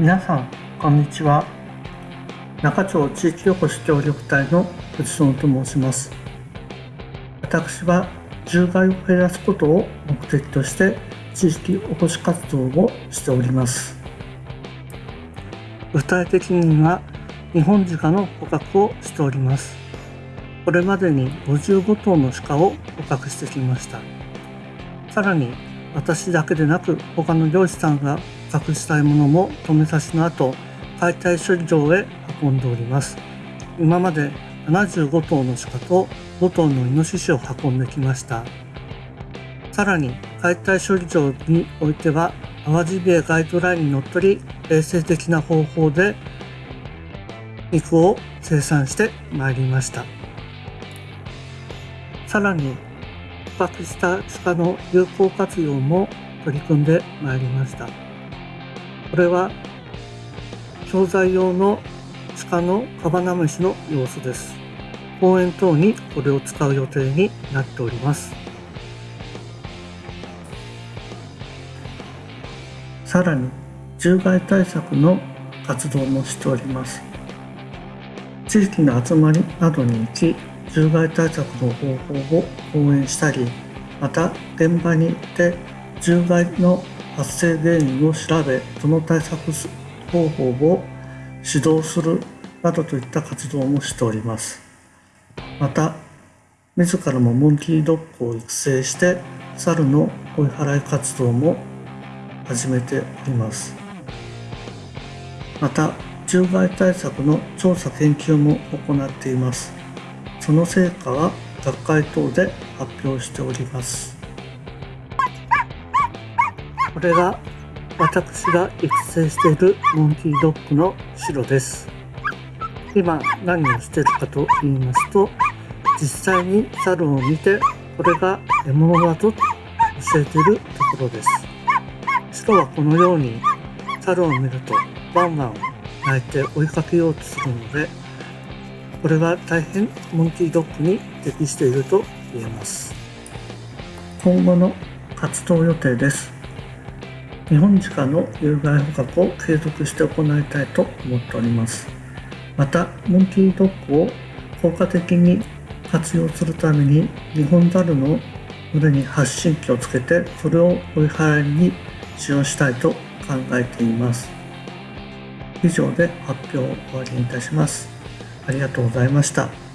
皆さんこんにちは。中町地域おこし協力隊の藤園と申します。私は獣害を減らすことを目的として地域おこし活動をしております。具体的には日本鹿の捕獲をしております。これまでに55頭の鹿を捕獲してきました。さらに私だけでなく他の漁師さんが隠したいものも止めさしの後解体処理場へ運んでおります。今まで75頭の鹿と5頭のイノシシを運んできました。さらに解体処理場においては淡路ビエガイドラインにのっとり衛生的な方法で肉を生産してまいりました。さらに獲した鹿の有効活用も取り組んでまいりました。これは商材用の鹿のカバナムシの様子です。公園等にこれを使う予定になっております。さらに獣害対策の活動もしております。地域の集まりなどに行き獣害対策の方法を講演したりまた現場に行って獣害の発生原因を調べその対策方法を指導するなどといった活動もしております。また自らもモンキードッグを育成して猿の追い払い活動も始めております。また獣害対策の調査研究も行っています。その成果は学会等で発表しております。これが私が育成しているモンキードッグの白です。今何をしているかと言いますと実際に猿を見てこれが獲物だと教えているところです。白はこのように猿を見るとワンワン鳴いて追いかけようとするのでこれは大変モンキードッグに適していると言えます。今後の活動予定です。日本鹿の有害捕獲を継続して行いたいと思っております。またモンキードッグを効果的に活用するために日本猿の群れに発信機をつけてそれを追い払いに使用したいと考えています。以上で発表を終わりにいたします。ありがとうございました。